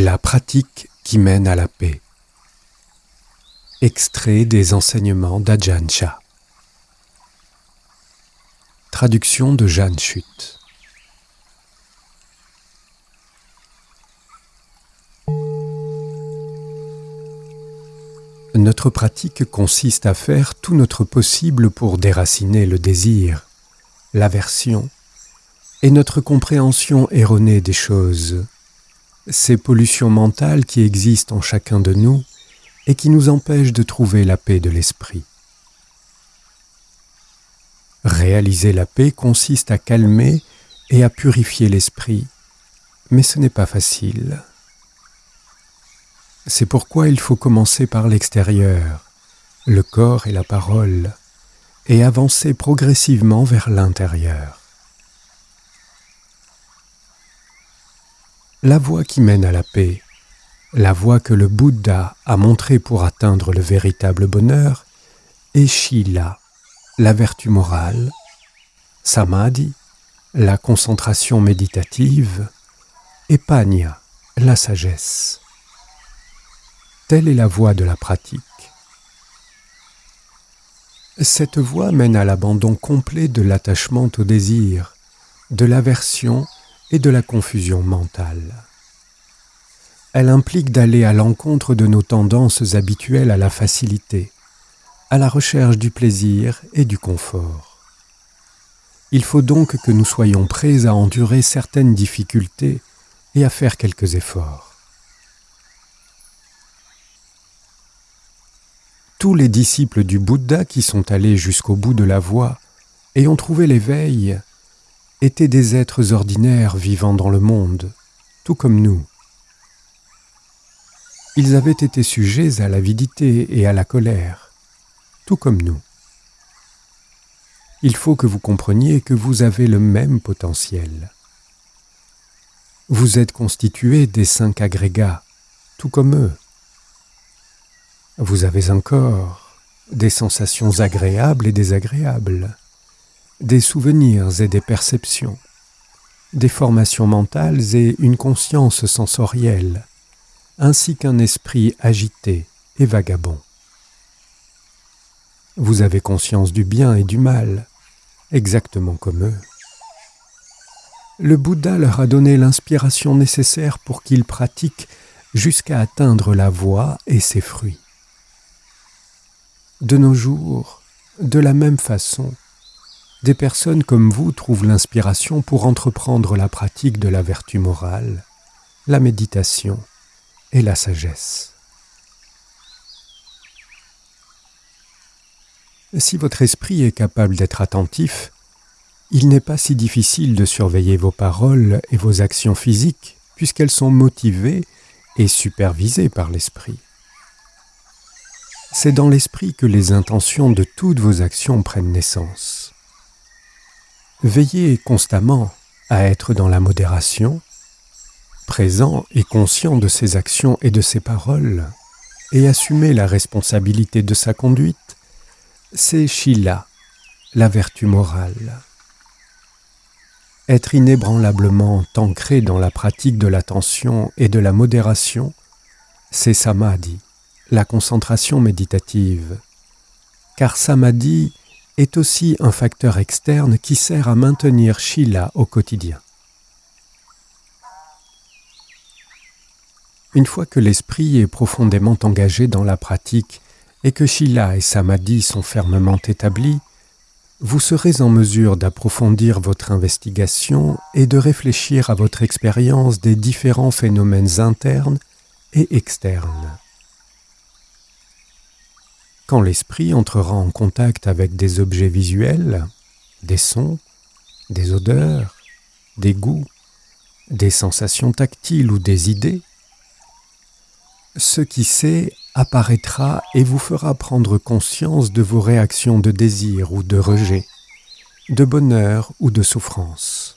La pratique qui mène à la paix. Extrait des enseignements d'Ajahn. Traduction de Jeanne Chute. Notre pratique consiste à faire tout notre possible pour déraciner le désir, l'aversion et notre compréhension erronée des choses, ces pollutions mentales qui existent en chacun de nous et qui nous empêchent de trouver la paix de l'esprit. Réaliser la paix consiste à calmer et à purifier l'esprit, mais ce n'est pas facile. C'est pourquoi il faut commencer par l'extérieur, le corps et la parole, et avancer progressivement vers l'intérieur. La voie qui mène à la paix, la voie que le Bouddha a montrée pour atteindre le véritable bonheur, est Shila, la vertu morale, Samadhi, la concentration méditative, et Panya, la sagesse. Telle est la voie de la pratique. Cette voie mène à l'abandon complet de l'attachement au désir, de l'aversion et de la confusion mentale. Elle implique d'aller à l'encontre de nos tendances habituelles à la facilité, à la recherche du plaisir et du confort. Il faut donc que nous soyons prêts à endurer certaines difficultés et à faire quelques efforts. tous les disciples du Bouddha qui sont allés jusqu'au bout de la voie et ont trouvé l'éveil étaient des êtres ordinaires vivant dans le monde, tout comme nous. Ils avaient été sujets à l'avidité et à la colère, tout comme nous. Il faut que vous compreniez que vous avez le même potentiel. Vous êtes constitué des cinq agrégats, tout comme eux. Vous avez encore des sensations agréables et désagréables, des souvenirs et des perceptions, des formations mentales et une conscience sensorielle, ainsi qu'un esprit agité et vagabond. Vous avez conscience du bien et du mal, exactement comme eux. Le Bouddha leur a donné l'inspiration nécessaire pour qu'ils pratiquent jusqu'à atteindre la voie et ses fruits. De nos jours, de la même façon, des personnes comme vous trouvent l'inspiration pour entreprendre la pratique de la vertu morale, la méditation et la sagesse. Si votre esprit est capable d'être attentif, il n'est pas si difficile de surveiller vos paroles et vos actions physiques, puisqu'elles sont motivées et supervisées par l'esprit. C'est dans l'esprit que les intentions de toutes vos actions prennent naissance. Veillez constamment à être dans la modération, présent et conscient de ses actions et de ses paroles, et assumer la responsabilité de sa conduite, c'est Shila, la vertu morale. Être inébranlablement ancré dans la pratique de l'attention et de la modération, c'est Samadhi la concentration méditative, car samadhi est aussi un facteur externe qui sert à maintenir Shila au quotidien. Une fois que l'esprit est profondément engagé dans la pratique et que Shila et Samadhi sont fermement établis, vous serez en mesure d'approfondir votre investigation et de réfléchir à votre expérience des différents phénomènes internes et externes. Quand l'esprit entrera en contact avec des objets visuels, des sons, des odeurs, des goûts, des sensations tactiles ou des idées, ce qui sait apparaîtra et vous fera prendre conscience de vos réactions de désir ou de rejet, de bonheur ou de souffrance.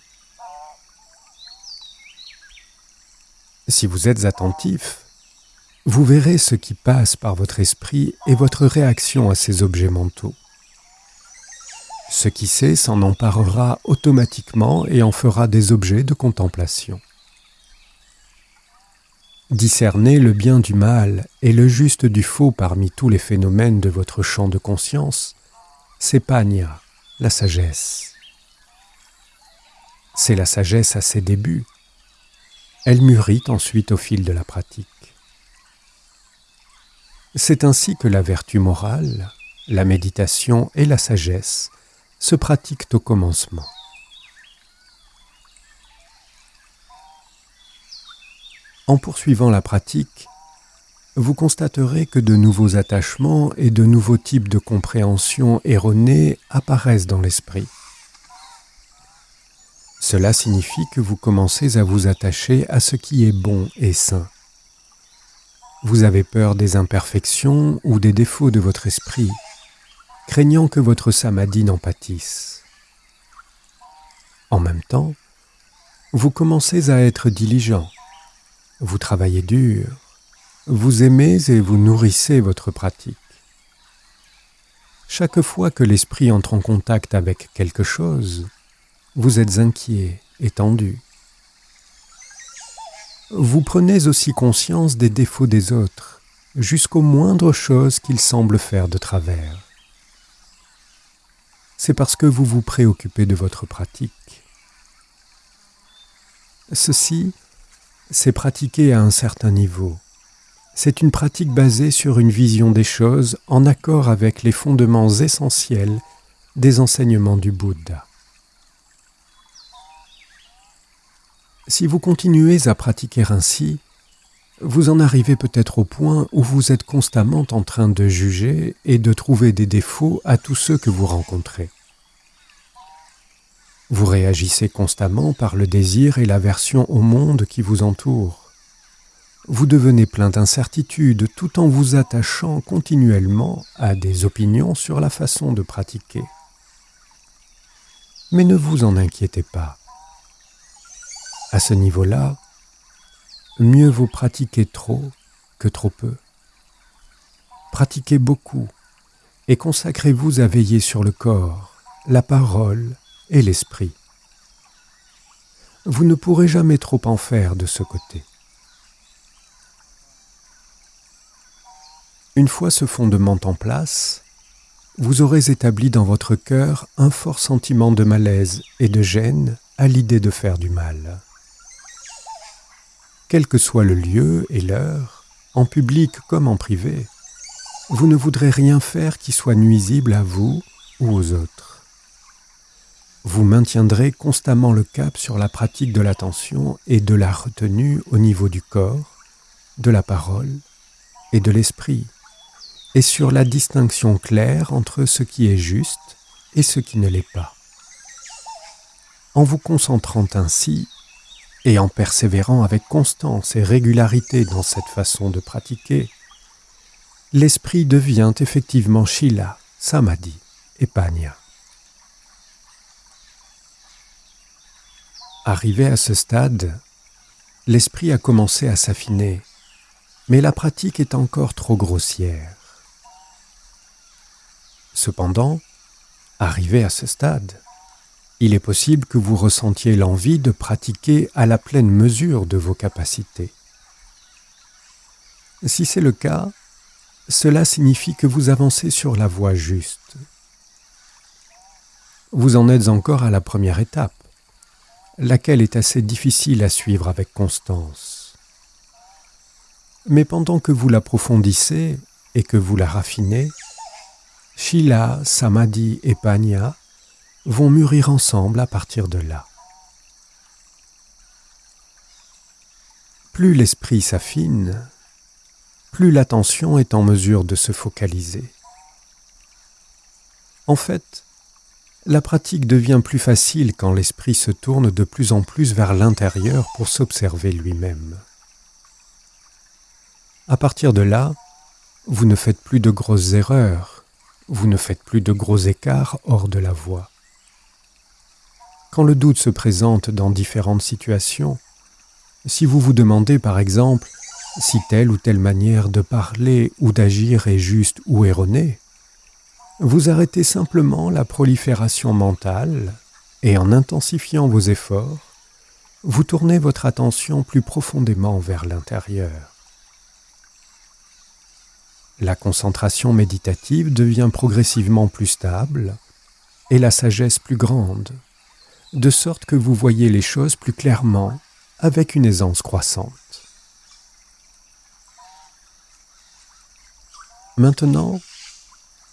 Si vous êtes attentif, vous verrez ce qui passe par votre esprit et votre réaction à ces objets mentaux. Ce qui sait s'en emparera automatiquement et en fera des objets de contemplation. Discerner le bien du mal et le juste du faux parmi tous les phénomènes de votre champ de conscience, c'est panya, la sagesse. C'est la sagesse à ses débuts. Elle mûrit ensuite au fil de la pratique. C'est ainsi que la vertu morale, la méditation et la sagesse se pratiquent au commencement. En poursuivant la pratique, vous constaterez que de nouveaux attachements et de nouveaux types de compréhension erronées apparaissent dans l'esprit. Cela signifie que vous commencez à vous attacher à ce qui est bon et sain. Vous avez peur des imperfections ou des défauts de votre esprit, craignant que votre samadhi n'en pâtisse. En même temps, vous commencez à être diligent, vous travaillez dur, vous aimez et vous nourrissez votre pratique. Chaque fois que l'esprit entre en contact avec quelque chose, vous êtes inquiet et tendu. Vous prenez aussi conscience des défauts des autres, jusqu'aux moindres choses qu'ils semblent faire de travers. C'est parce que vous vous préoccupez de votre pratique. Ceci, c'est pratiquer à un certain niveau. C'est une pratique basée sur une vision des choses en accord avec les fondements essentiels des enseignements du Bouddha. Si vous continuez à pratiquer ainsi, vous en arrivez peut-être au point où vous êtes constamment en train de juger et de trouver des défauts à tous ceux que vous rencontrez. Vous réagissez constamment par le désir et l'aversion au monde qui vous entoure. Vous devenez plein d'incertitudes tout en vous attachant continuellement à des opinions sur la façon de pratiquer. Mais ne vous en inquiétez pas. À ce niveau-là, mieux vaut pratiquer trop que trop peu. Pratiquez beaucoup et consacrez-vous à veiller sur le corps, la parole et l'esprit. Vous ne pourrez jamais trop en faire de ce côté. Une fois ce fondement en place, vous aurez établi dans votre cœur un fort sentiment de malaise et de gêne à l'idée de faire du mal quel que soit le lieu et l'heure, en public comme en privé, vous ne voudrez rien faire qui soit nuisible à vous ou aux autres. Vous maintiendrez constamment le cap sur la pratique de l'attention et de la retenue au niveau du corps, de la parole et de l'esprit, et sur la distinction claire entre ce qui est juste et ce qui ne l'est pas. En vous concentrant ainsi et en persévérant avec constance et régularité dans cette façon de pratiquer, l'esprit devient effectivement Shila, Samadhi et Panya. Arrivé à ce stade, l'esprit a commencé à s'affiner, mais la pratique est encore trop grossière. Cependant, arrivé à ce stade, il est possible que vous ressentiez l'envie de pratiquer à la pleine mesure de vos capacités. Si c'est le cas, cela signifie que vous avancez sur la voie juste. Vous en êtes encore à la première étape, laquelle est assez difficile à suivre avec constance. Mais pendant que vous l'approfondissez et que vous la raffinez, Shila, Samadhi et Panya vont mûrir ensemble à partir de là. Plus l'esprit s'affine, plus l'attention est en mesure de se focaliser. En fait, la pratique devient plus facile quand l'esprit se tourne de plus en plus vers l'intérieur pour s'observer lui-même. À partir de là, vous ne faites plus de grosses erreurs, vous ne faites plus de gros écarts hors de la voie. Quand le doute se présente dans différentes situations, si vous vous demandez par exemple si telle ou telle manière de parler ou d'agir est juste ou erronée, vous arrêtez simplement la prolifération mentale et en intensifiant vos efforts, vous tournez votre attention plus profondément vers l'intérieur. La concentration méditative devient progressivement plus stable et la sagesse plus grande, de sorte que vous voyez les choses plus clairement avec une aisance croissante. Maintenant,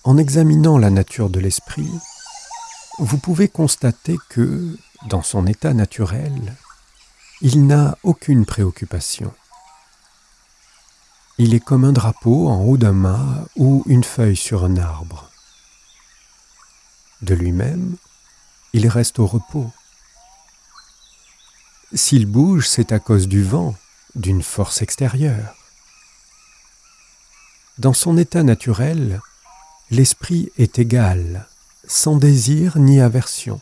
en examinant la nature de l'esprit, vous pouvez constater que, dans son état naturel, il n'a aucune préoccupation. Il est comme un drapeau en haut d'un mât ou une feuille sur un arbre. De lui-même, il reste au repos. S'il bouge, c'est à cause du vent, d'une force extérieure. Dans son état naturel, l'esprit est égal, sans désir ni aversion.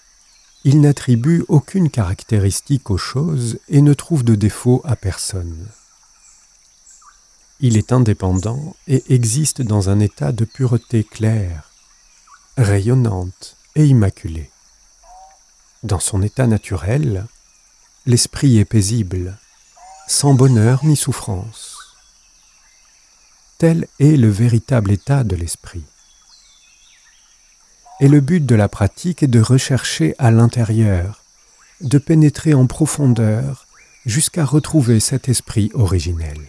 Il n'attribue aucune caractéristique aux choses et ne trouve de défaut à personne. Il est indépendant et existe dans un état de pureté claire, rayonnante et immaculée. Dans son état naturel, l'esprit est paisible, sans bonheur ni souffrance. Tel est le véritable état de l'esprit et le but de la pratique est de rechercher à l'intérieur, de pénétrer en profondeur jusqu'à retrouver cet esprit originel.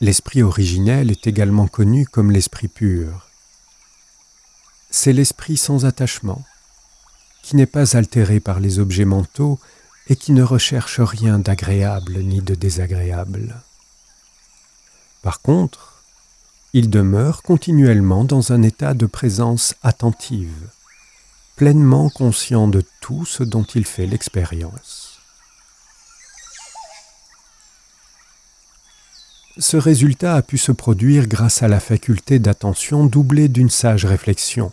L'esprit originel est également connu comme l'esprit pur. C'est l'esprit sans attachement, qui n'est pas altéré par les objets mentaux et qui ne recherche rien d'agréable ni de désagréable. Par contre, il demeure continuellement dans un état de présence attentive, pleinement conscient de tout ce dont il fait l'expérience. Ce résultat a pu se produire grâce à la faculté d'attention doublée d'une sage réflexion,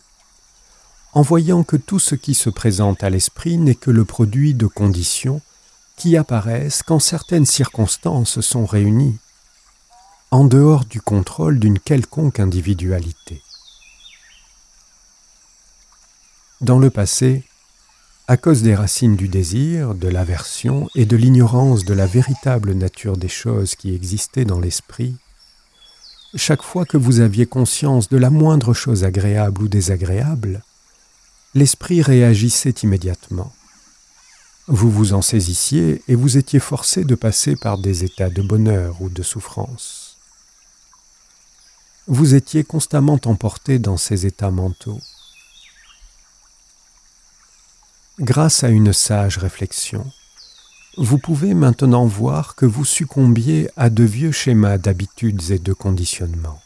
en voyant que tout ce qui se présente à l'esprit n'est que le produit de conditions qui apparaissent quand certaines circonstances sont réunies en dehors du contrôle d'une quelconque individualité. Dans le passé, à cause des racines du désir, de l'aversion et de l'ignorance de la véritable nature des choses qui existaient dans l'esprit, chaque fois que vous aviez conscience de la moindre chose agréable ou désagréable, l'esprit réagissait immédiatement. Vous vous en saisissiez et vous étiez forcé de passer par des états de bonheur ou de souffrance vous étiez constamment emporté dans ces états mentaux. Grâce à une sage réflexion, vous pouvez maintenant voir que vous succombiez à de vieux schémas d'habitudes et de conditionnements.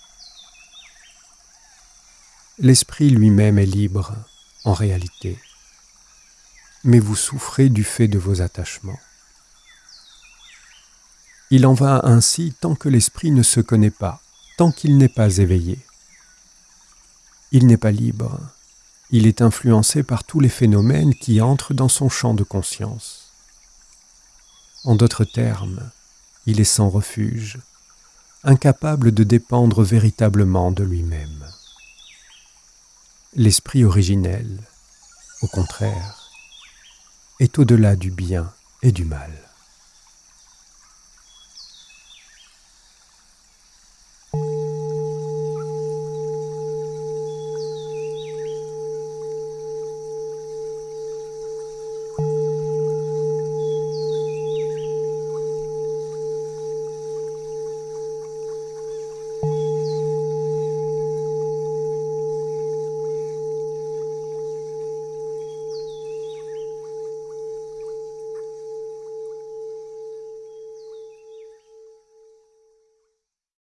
L'esprit lui-même est libre, en réalité, mais vous souffrez du fait de vos attachements. Il en va ainsi tant que l'esprit ne se connaît pas, tant qu'il n'est pas éveillé. Il n'est pas libre, il est influencé par tous les phénomènes qui entrent dans son champ de conscience. En d'autres termes, il est sans refuge, incapable de dépendre véritablement de lui-même. L'esprit originel, au contraire, est au-delà du bien et du mal.